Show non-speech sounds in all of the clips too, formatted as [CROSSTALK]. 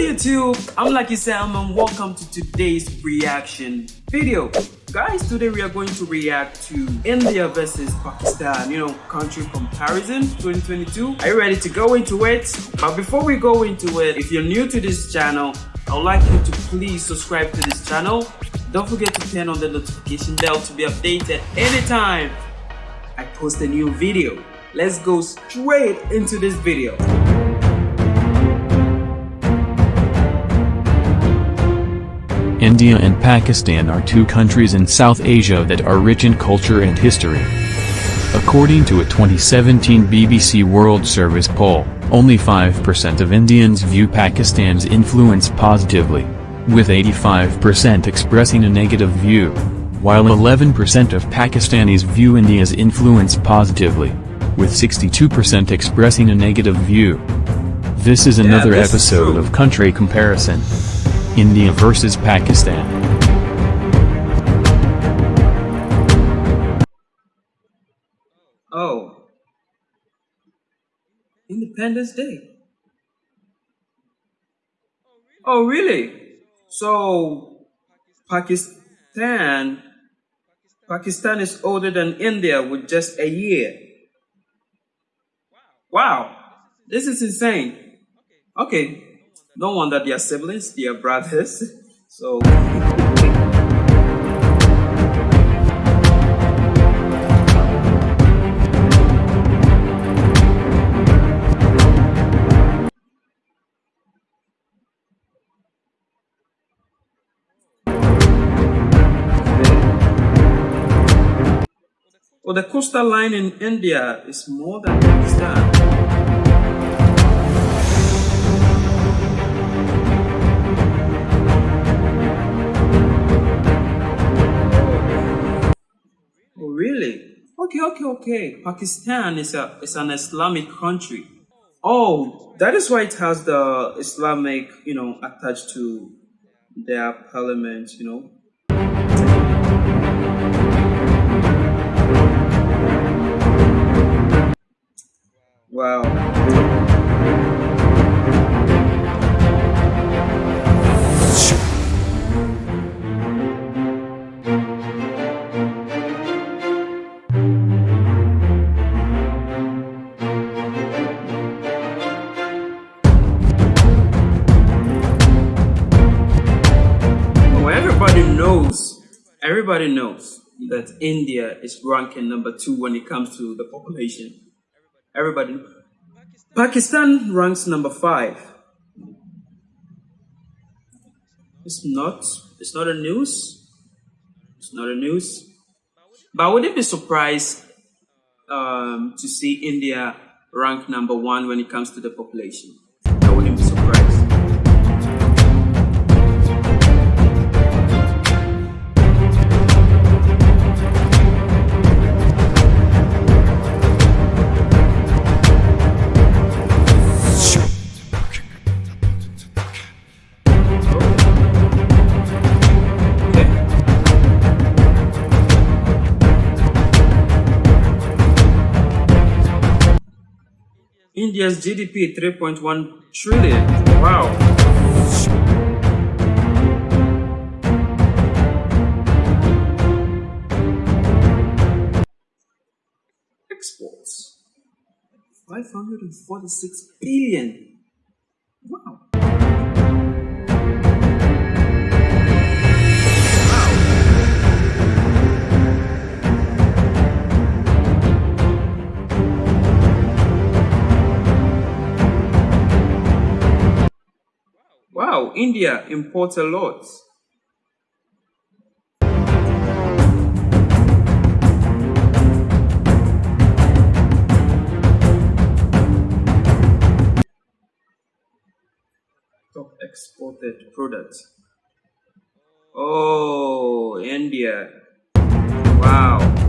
YouTube, I'm Lucky Sam and welcome to today's reaction video. Guys, today we are going to react to India versus Pakistan, you know, country comparison 2022. Are you ready to go into it? But before we go into it, if you're new to this channel, I would like you to please subscribe to this channel. Don't forget to turn on the notification bell to be updated anytime I post a new video. Let's go straight into this video. India and Pakistan are two countries in South Asia that are rich in culture and history. According to a 2017 BBC World Service poll, only 5% of Indians view Pakistan's influence positively, with 85% expressing a negative view, while 11% of Pakistanis view India's influence positively, with 62% expressing a negative view. This is another yeah, this episode is of Country Comparison. India versus Pakistan. Oh. Independence Day. Oh, really? So, Pakistan, Pakistan is older than India with just a year. Wow, this is insane. Okay, no wonder they are siblings, they are brothers. So. Well, the coastal line in India is more than Pakistan. Okay, okay, okay. Pakistan is a is an Islamic country. Oh, that is why it has the Islamic, you know, attached to their parliament, you know. Wow. Everybody knows that India is ranking number two when it comes to the population. Everybody. Pakistan ranks number five. It's not. It's not a news. It's not a news. But wouldn't be surprised um, to see India rank number one when it comes to the population. India's GDP 3.1 trillion. Wow. Exports 546 billion. Wow. India imports a lot. Top exported products. Oh, India. Wow.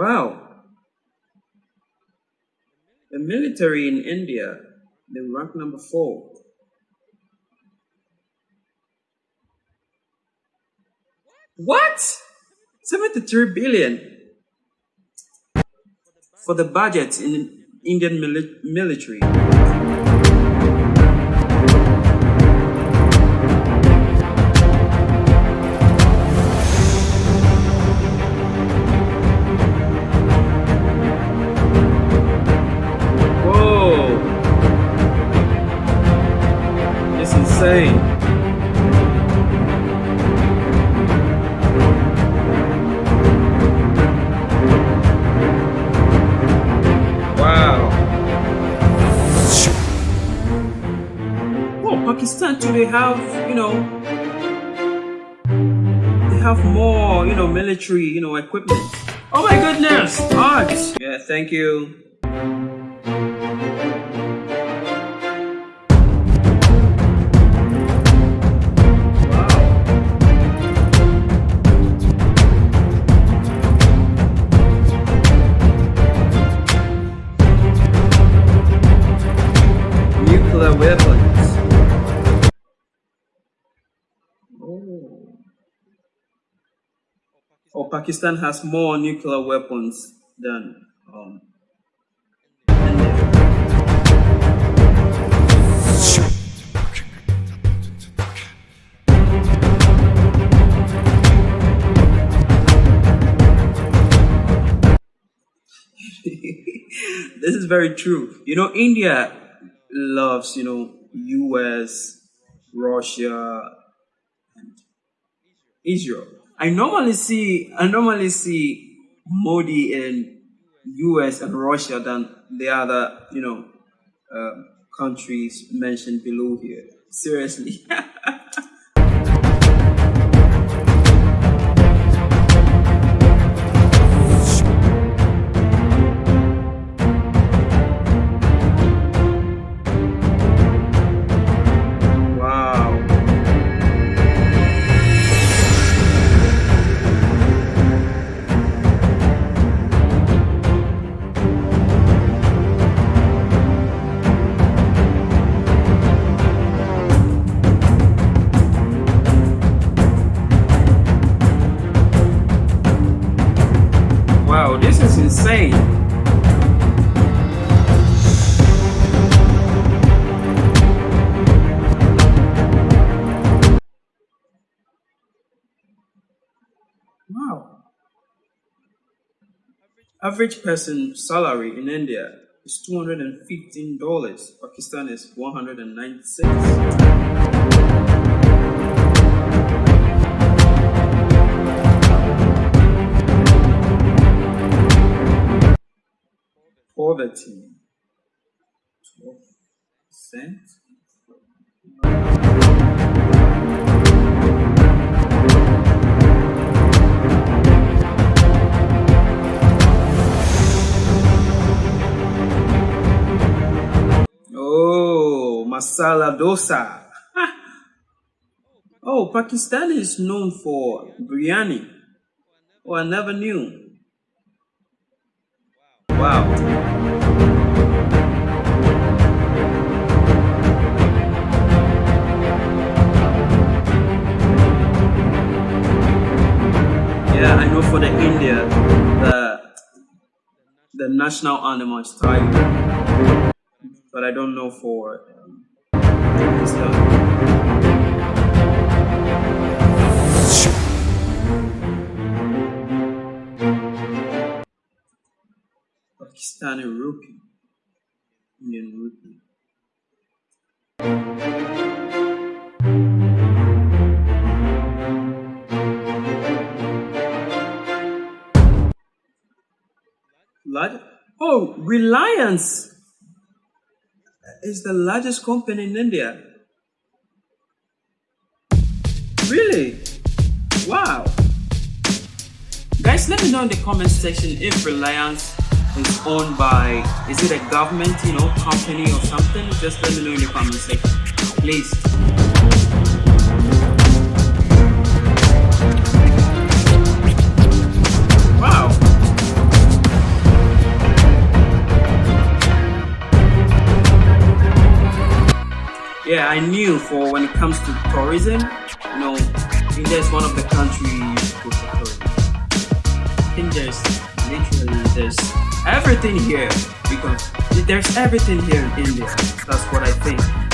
Wow. The military in India, they rank number four. What? 73 billion for the budget in Indian mili military. Military, you know, equipment. Oh my goodness, art. Yeah, thank you. Oh, Pakistan has more nuclear weapons than um, [LAUGHS] this is very true. You know, India loves, you know, US, Russia, and Israel. I normally see I normally see Modi in US and Russia than the other, you know, uh, countries mentioned below here. Seriously. [LAUGHS] insane. Wow. Average person salary in India is $215. Pakistan is 196. Poverty. 12%. Oh, masala dosa. oh, Pakistan is known for biryani. Oh, I never knew. Wow. I know for the India, the the national animal is tiger, but I don't know for um, Pakistan. Pakistani rupee, Indian rupee. Large, oh, Reliance is the largest company in India. Really? Wow. Guys, let me know in the comment section if Reliance is owned by, is it a government, you know, company or something? Just let me know in the comment section, please. Yeah, I knew for when it comes to tourism, you know, India is one of the countries tourism. I think there's literally there's everything here because there's everything here in India. That's what I think.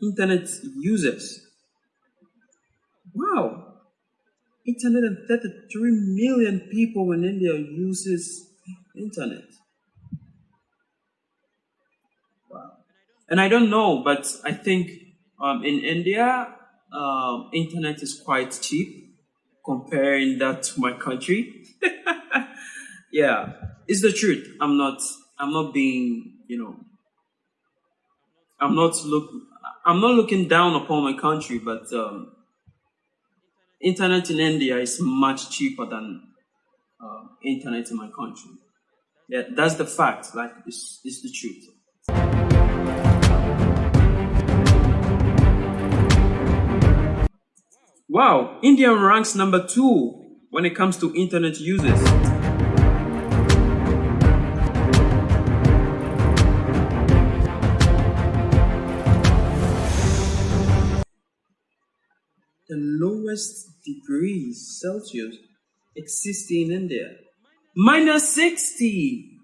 Internet users. Wow! 833 million people in India uses internet. Wow. And I don't know, but I think um, in India, um, internet is quite cheap comparing that to my country. [LAUGHS] yeah, it's the truth. I'm not, I'm not being, you know, I'm not look, I'm not looking down upon my country, but um, internet in India is much cheaper than uh, internet in my country. Yeah, that's the fact. Like, it's, it's the truth. Wow, India ranks number two when it comes to internet users. the lowest degrees Celsius exist in India. Minus 60!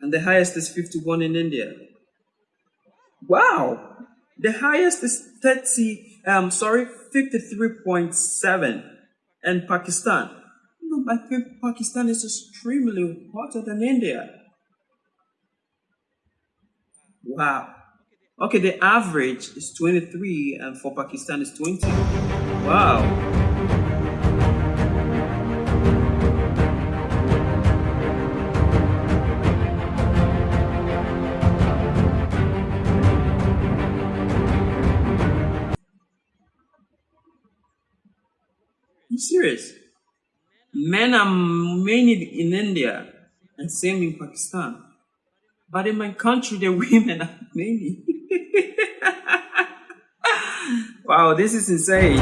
And the highest is 51 in India. Wow! The highest is 30, um, sorry, 53.7 in Pakistan. No, I think Pakistan is extremely hotter than India. Wow. Okay, the average is 23 and for Pakistan is 20. Wow. Serious. Men are many in India and same in Pakistan. But in my country, the [LAUGHS] women are many. [LAUGHS] wow, this is insane.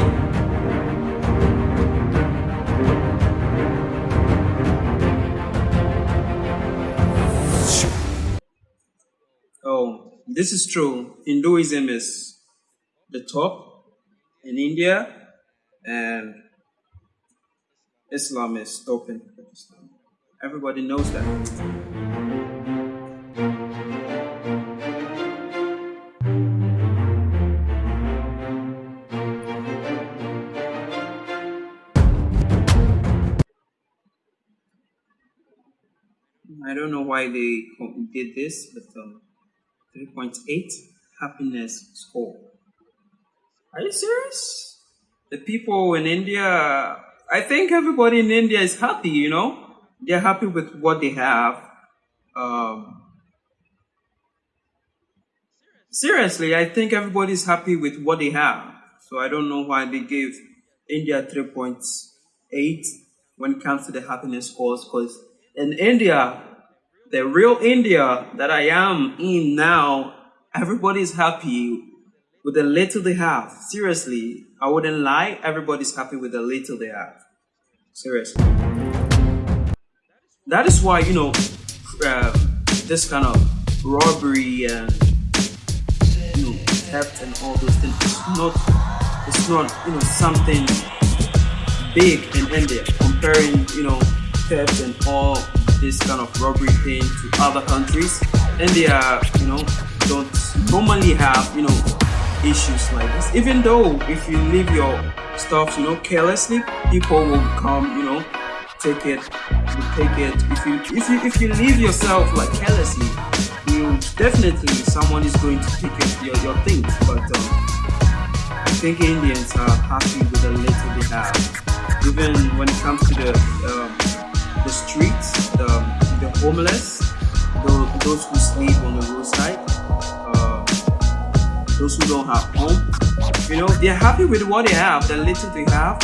Oh, this is true. Hinduism is the top in India, and Islam is top in Pakistan. Everybody knows that. I don't know why they did this, but um, 3.8 happiness score. Are you serious? The people in India, I think everybody in India is happy, you know? They're happy with what they have. Um, seriously, I think everybody's happy with what they have. So I don't know why they gave India 3.8 when it comes to the happiness scores, because in India, the real India that I am in now, everybody's happy with the little they have. Seriously, I wouldn't lie. Everybody's happy with the little they have. Seriously. That is why, you know, uh, this kind of robbery and you know theft and all those things it's not it's not you know something big in India comparing you know theft and all this kind of robbery thing to other countries India you know don't normally have you know issues like this. Even though if you leave your stuff you know carelessly people will come you know take it take it. If you if you if you leave yourself like carelessly you definitely someone is going to take it, your, your things. But um, I think Indians are happy with the little they have. Even when it comes to the um, the streets the, the homeless those, those who sleep on the roadside those who don't have home you know they're happy with what they have the little they have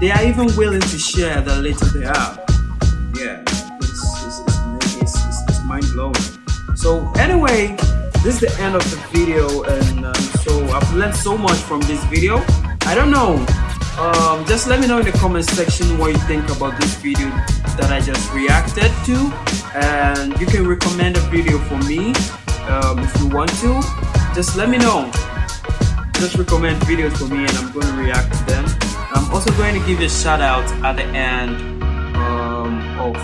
they are even willing to share the little they have. Yeah, it's, it's, it's, it's, it's mind-blowing. So anyway, this is the end of the video and um, so I've learned so much from this video. I don't know, um, just let me know in the comment section what you think about this video that I just reacted to and you can recommend a video for me um, if you want to. Just let me know. Just recommend videos for me and I'm going to react to them. I'm also going to give you a shout out at the end um, of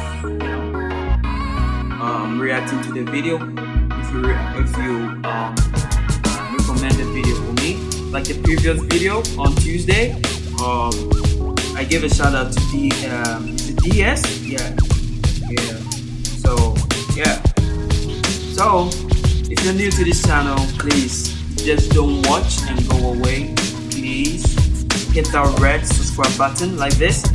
um, reacting to the video. If you if you um, recommend a video for me, like the previous video on Tuesday, um, I gave a shout out to the um, to DS. Yeah, yeah. So yeah. So if you're new to this channel, please just don't watch and go away, please hit that red subscribe button like this. [LAUGHS]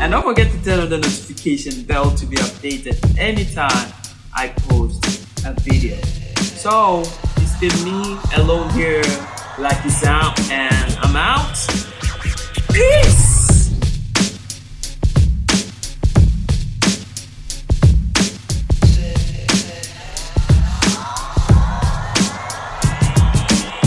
And don't forget to turn on the notification bell to be updated anytime I post a video. So it's been me alone here Lucky Sound and I'm out